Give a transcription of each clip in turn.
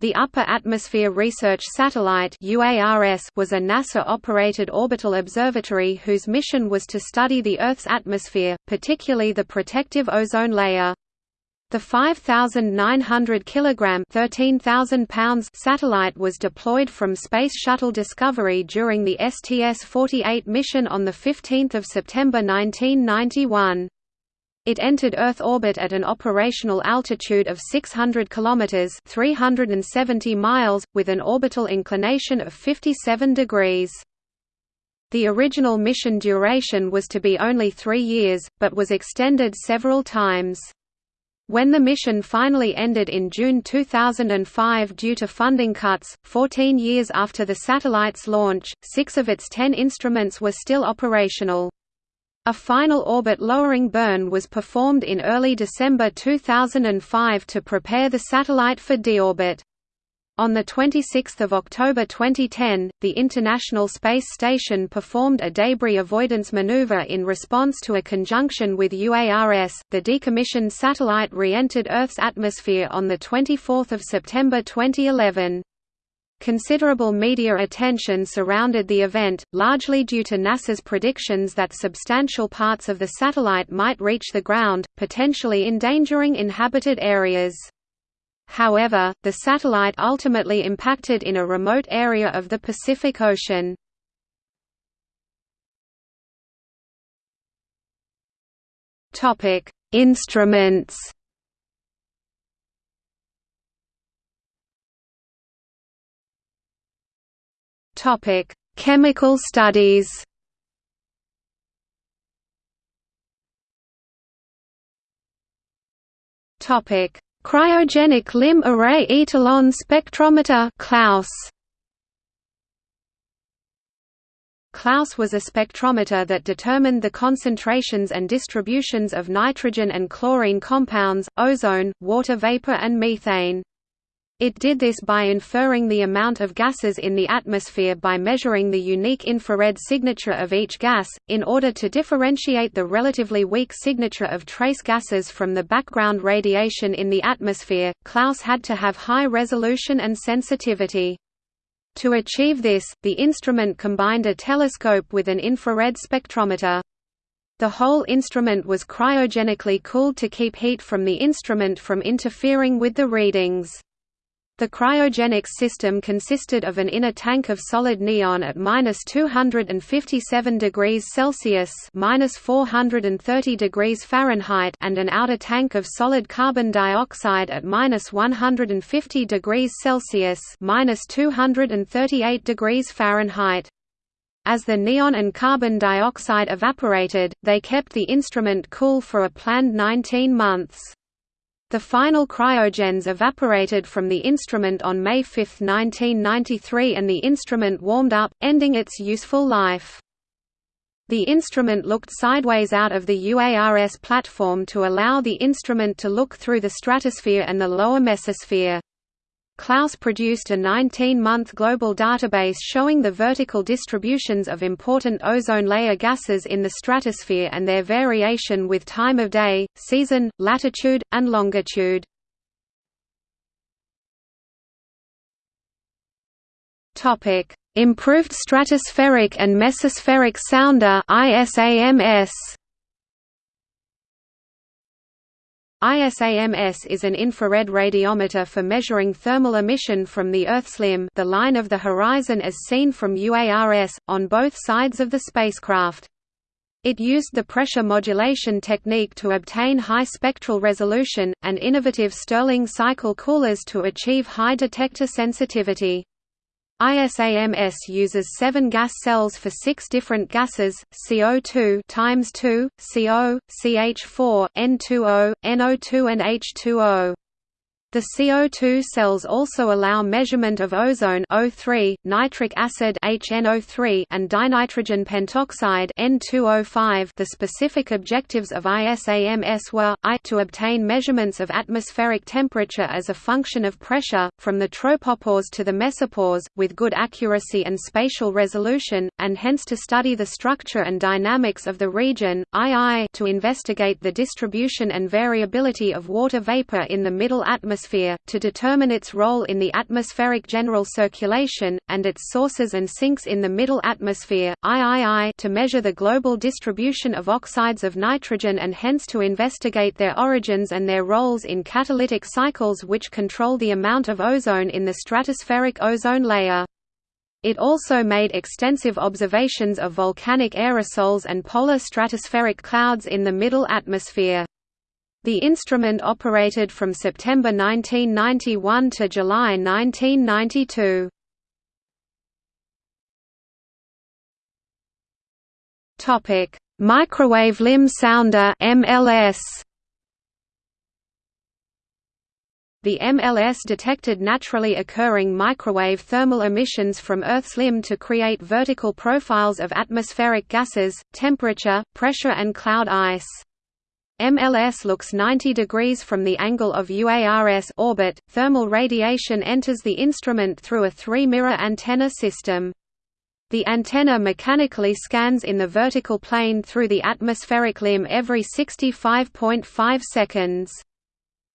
The Upper Atmosphere Research Satellite was a NASA-operated orbital observatory whose mission was to study the Earth's atmosphere, particularly the protective ozone layer. The 5,900 kg 13,000 pounds satellite was deployed from Space Shuttle Discovery during the STS-48 mission on 15 September 1991. It entered Earth orbit at an operational altitude of 600 kilometers (370 miles) with an orbital inclination of 57 degrees. The original mission duration was to be only 3 years, but was extended several times. When the mission finally ended in June 2005 due to funding cuts, 14 years after the satellite's launch, six of its ten instruments were still operational. A final orbit lowering burn was performed in early December 2005 to prepare the satellite for deorbit. On 26 October 2010, the International Space Station performed a debris avoidance maneuver in response to a conjunction with UARS. The decommissioned satellite re-entered Earth's atmosphere on 24 September 2011. Considerable media attention surrounded the event, largely due to NASA's predictions that substantial parts of the satellite might reach the ground, potentially endangering inhabited areas. However, the satellite ultimately impacted in a remote area of the Pacific Ocean. Instruments Topic: Chemical studies. Topic: Cryogenic limb array etalon spectrometer CLAES. CLAES was a spectrometer that determined the concentrations and distributions of nitrogen and chlorine compounds, ozone, water vapor and methane. It did this by inferring the amount of gases in the atmosphere by measuring the unique infrared signature of each gas, in order to differentiate the relatively weak signature of trace gases from the background radiation in the atmosphere. CLAES had to have high resolution and sensitivity. To achieve this, the instrument combined a telescope with an infrared spectrometer. The whole instrument was cryogenically cooled to keep heat from the instrument from interfering with the readings. The cryogenics system consisted of an inner tank of solid neon at minus 257 degrees Celsius minus 430 degrees Fahrenheit and an outer tank of solid carbon dioxide at minus 150 degrees Celsius minus 238 degrees Fahrenheit. As the neon and carbon dioxide evaporated, they kept the instrument cool for a planned 19 months. The final cryogens evaporated from the instrument on May 5, 1993 and the instrument warmed up, ending its useful life. The instrument looked sideways out of the UARS platform to allow the instrument to look through the stratosphere and the lower mesosphere. CLAES produced a 19-month global database showing the vertical distributions of important ozone layer gases in the stratosphere and their variation with time of day, season, latitude, and longitude. Improved Stratospheric and Mesospheric Sounder ISAMS ISAMS is an infrared radiometer for measuring thermal emission from the Earth's limb the line of the horizon as seen from UARS, on both sides of the spacecraft. It used the pressure modulation technique to obtain high spectral resolution, and innovative Stirling cycle coolers to achieve high detector sensitivity. ISAMS uses seven gas cells for six different gases: CO2 times 2, CO, CH4, N2O, NO2, and H2O. The CO2 cells also allow measurement of ozone O3, nitric acid HNO3, and dinitrogen pentoxide N2O5. The specific objectives of ISAMS were I to obtain measurements of atmospheric temperature as a function of pressure from the tropopause to the mesopause with good accuracy and spatial resolution, and hence to study the structure and dynamics of the region. II to investigate the distribution and variability of water vapor in the middle atmosphere atmosphere, to determine its role in the atmospheric general circulation, and its sources and sinks in the middle atmosphere, III to measure the global distribution of oxides of nitrogen and hence to investigate their origins and their roles in catalytic cycles which control the amount of ozone in the stratospheric ozone layer. It also made extensive observations of volcanic aerosols and polar stratospheric clouds in the middle atmosphere. The instrument operated from September 1991 to July 1992. Topic: Microwave limb sounder (MLS). The MLS detected naturally occurring microwave thermal emissions from Earth's limb to create vertical profiles of atmospheric gases, temperature, pressure and cloud ice. MLS looks 90 degrees from the angle of UARS orbit. Thermal radiation enters the instrument through a three-mirror antenna system. The antenna mechanically scans in the vertical plane through the atmospheric limb every 65.5 seconds.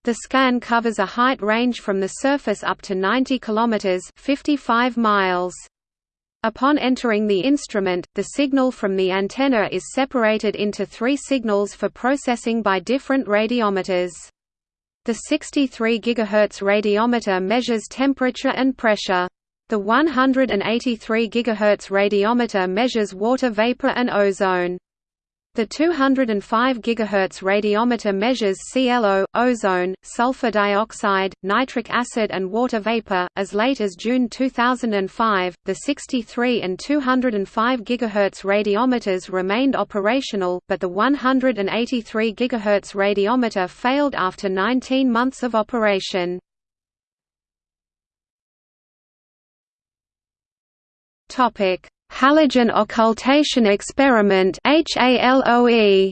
The scan covers a height range from the surface up to 90 km 55 miles. Upon entering the instrument, the signal from the antenna is separated into three signals for processing by different radiometers. The 63 GHz radiometer measures temperature and pressure. The 183 GHz radiometer measures water vapor and ozone. The 205 GHz radiometer measures ClO, ozone, sulfur dioxide, nitric acid and water vapor. As late as June 2005, the 63 and 205 GHz radiometers remained operational, but the 183 GHz radiometer failed after 19 months of operation. Topic: Halogen occultation experiment HALOE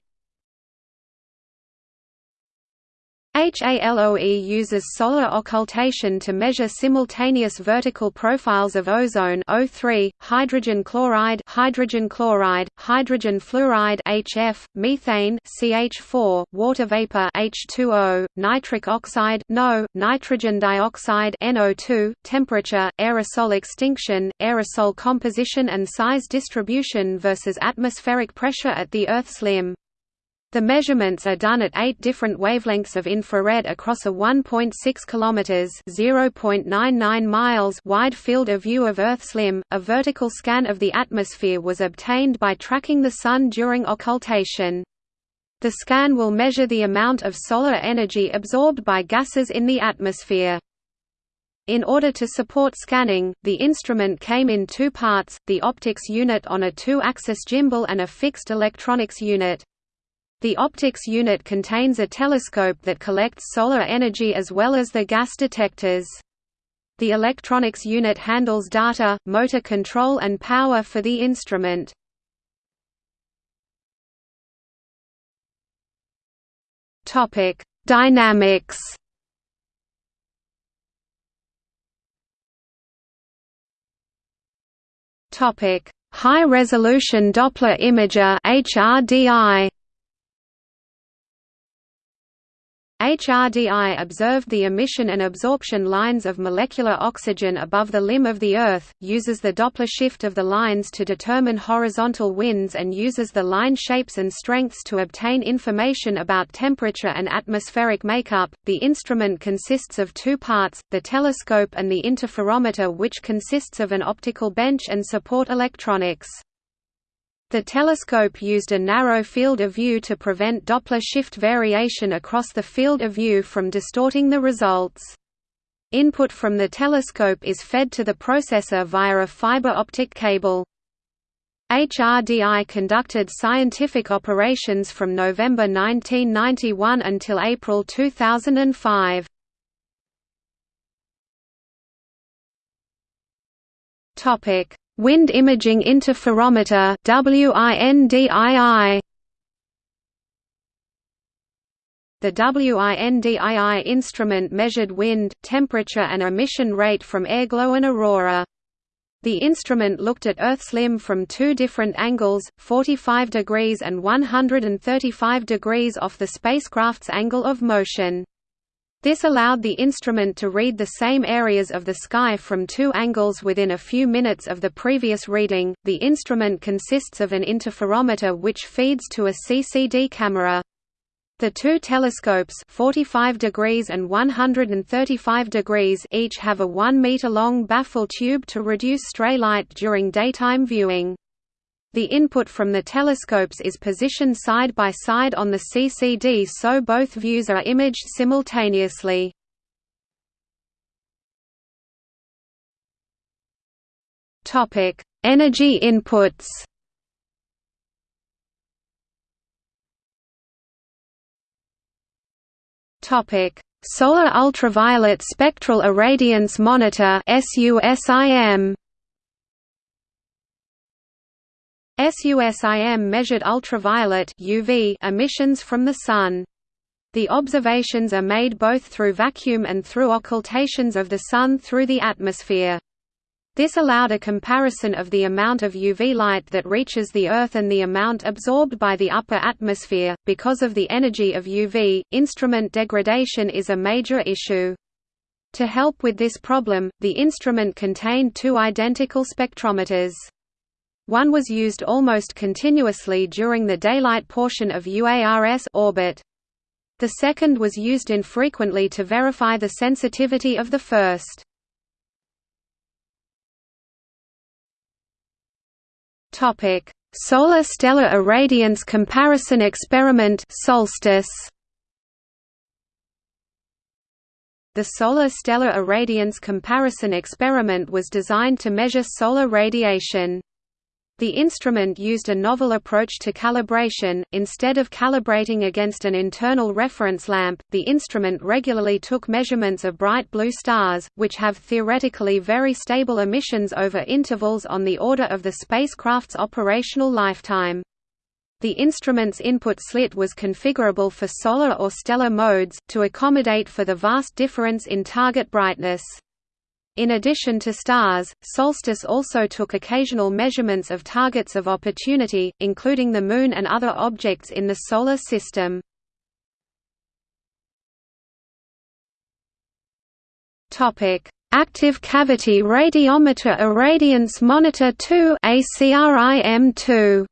HALOE uses solar occultation to measure simultaneous vertical profiles of ozone O3, hydrogen chloride, hydrogen chloride, hydrogen fluoride HF, methane CH4, water vapor H2O, nitric oxide NO, nitrogen dioxide NO2, temperature, aerosol extinction, aerosol composition and size distribution versus atmospheric pressure at the Earth's limb. The measurements are done at eight different wavelengths of infrared across a 1.6 km (0.99 miles) wide field of view of Earth's limb. A vertical scan of the atmosphere was obtained by tracking the Sun during occultation. The scan will measure the amount of solar energy absorbed by gases in the atmosphere. In order to support scanning, the instrument came in two parts, the optics unit on a two-axis gimbal and a fixed electronics unit. The optics unit contains a telescope that collects solar energy as well as the gas detectors. The electronics unit handles data, motor control and power for the instrument. Topic: Dynamics. Topic: High Resolution Doppler Imager (HRDI). HRDI observed the emission and absorption lines of molecular oxygen above the limb of the Earth, uses the Doppler shift of the lines to determine horizontal winds and uses the line shapes and strengths to obtain information about temperature and atmospheric makeup. The instrument consists of two parts, the telescope and the interferometer which consists of an optical bench and support electronics. The telescope used a narrow field of view to prevent Doppler shift variation across the field of view from distorting the results. Input from the telescope is fed to the processor via a fiber optic cable. HRDI conducted scientific operations from November 1991 until April 2005. Topic: Wind Imaging Interferometer The WINDII instrument measured wind, temperature and emission rate from airglow and aurora. The instrument looked at Earth's limb from two different angles, 45 degrees and 135 degrees off the spacecraft's angle of motion. This allowed the instrument to read the same areas of the sky from two angles within a few minutes of the previous reading. The instrument consists of an interferometer which feeds to a CCD camera. The two telescopes 45 degrees and 135 degrees each have a 1 meter long baffle tube to reduce stray light during daytime viewing. The input from the telescopes is positioned side by side on the CCD so both views are imaged simultaneously. Topic: Energy inputs Topic: Solar Ultraviolet Spectral Irradiance Monitor SUSIM SUSIM measured ultraviolet UV emissions from the Sun. The observations are made both through vacuum and through occultations of the Sun through the atmosphere. This allowed a comparison of the amount of UV light that reaches the Earth and the amount absorbed by the upper atmosphere. Because of the energy of UV, instrument degradation is a major issue. To help with this problem, the instrument contained two identical spectrometers. One was used almost continuously during the daylight portion of UARS orbit. The second was used infrequently to verify the sensitivity of the first. Topic: Solar Stellar Irradiance Comparison Experiment Solstice. The Solar Stellar Irradiance Comparison Experiment was designed to measure solar radiation. The instrument used a novel approach to calibration. Instead of calibrating against an internal reference lamp, the instrument regularly took measurements of bright blue stars, which have theoretically very stable emissions over intervals on the order of the spacecraft's operational lifetime. The instrument's input slit was configurable for solar or stellar modes, to accommodate for the vast difference in target brightness. In addition to stars, Solstice also took occasional measurements of targets of opportunity, including the Moon and other objects in the Solar System. Active Cavity Radiometer Irradiance Monitor 2 ACRIM2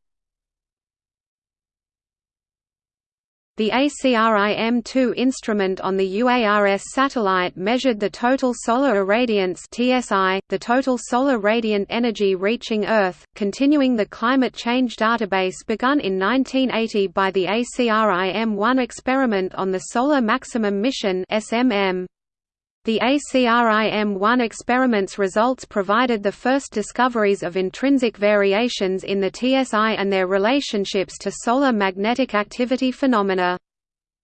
The ACRIM-2 instrument on the UARS satellite measured the total solar irradiance (TSI), the total solar radiant energy reaching Earth, continuing the climate change database begun in 1980 by the ACRIM-1 experiment on the Solar Maximum Mission (SMM). The ACRIM-1 experiment's results provided the first discoveries of intrinsic variations in the TSI and their relationships to solar magnetic activity phenomena.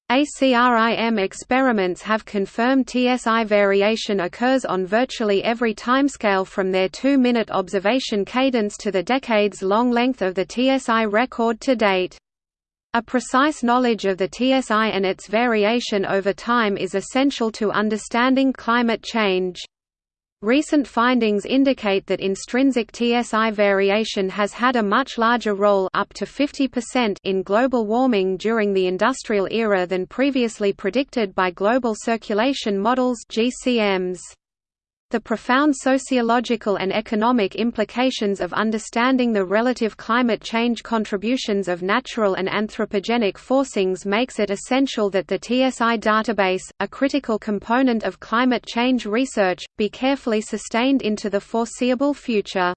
ACRIM experiments have confirmed TSI variation occurs on virtually every timescale from their two-minute observation cadence to the decades-long length of the TSI record to date. A precise knowledge of the TSI and its variation over time is essential to understanding climate change. Recent findings indicate that intrinsic TSI variation has had a much larger role up to 50% in global warming during the industrial era than previously predicted by global circulation models GCMs. The profound sociological and economic implications of understanding the relative climate change contributions of natural and anthropogenic forcings makes it essential that the TSI database, a critical component of climate change research, be carefully sustained into the foreseeable future.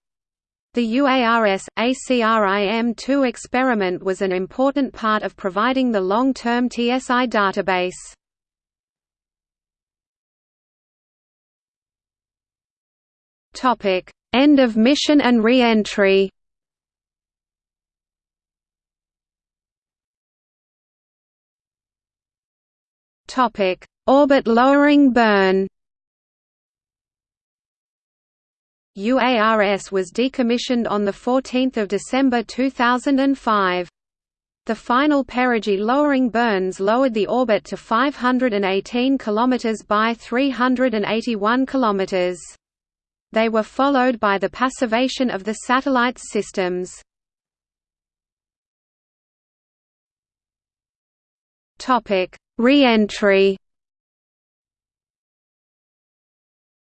The UARS, ACRIM-2 experiment was an important part of providing the long-term TSI database. Topic: End of mission and re-entry. Topic: Orbit lowering burn. UARS was decommissioned on 14 December 2005. The final perigee lowering burns lowered the orbit to 518 km by 381 km. They were followed by the passivation of the satellite's systems. Re-entry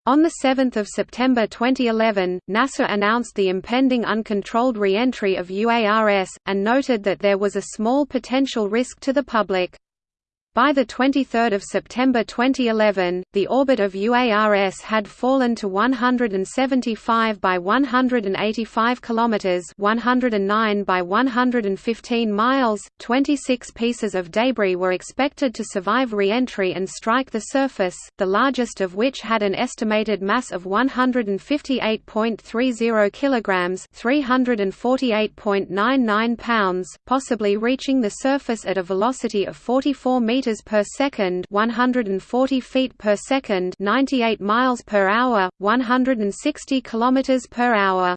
On 7 September 2011, NASA announced the impending uncontrolled re-entry of UARS, and noted that there was a small potential risk to the public. By 23 September 2011, the orbit of UARS had fallen to 175 by 185 kilometers, 109 by 115 miles. 26 pieces of debris were expected to survive re-entry and strike the surface, the largest of which had an estimated mass of 158.30 kilograms, 348.99 pounds, possibly reaching the surface at a velocity of 44 meters meters per second, 140 feet per second, 98 miles per hour, 160 kilometers per hour.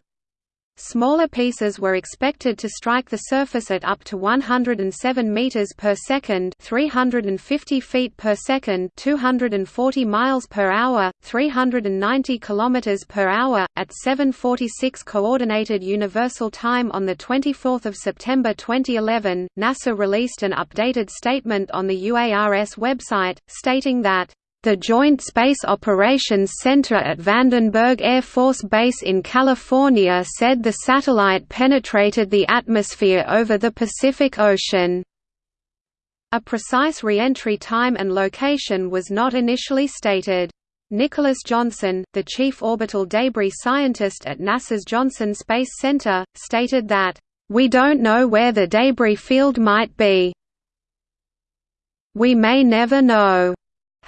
Smaller pieces were expected to strike the surface at up to 107 meters per second, 350 feet per second, 240 miles per hour, 390 kilometers per hour at 7:46 coordinated universal time on the 24th of September 2011. NASA released an updated statement on the UARS website stating that the Joint Space Operations Center at Vandenberg Air Force Base in California said the satellite penetrated the atmosphere over the Pacific Ocean. A precise re-entry time and location was not initially stated. Nicholas Johnson, the chief orbital debris scientist at NASA's Johnson Space Center, stated that, "...we don't know where the debris field might be. We may never know."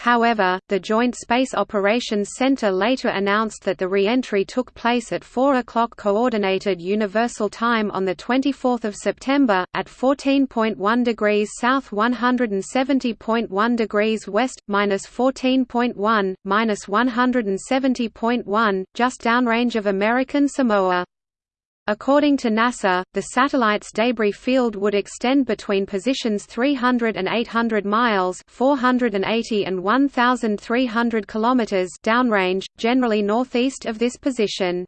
However, the Joint Space Operations Center later announced that the re-entry took place at 4 o'clock Coordinated Universal Time on 24 September, at 14.1 degrees south 170.1 degrees west, minus 14.1, minus 170.1, just downrange of American Samoa. According to NASA, the satellite's debris field would extend between positions 300 and 800 miles (480 and 1,300 kilometers) downrange, generally northeast of this position.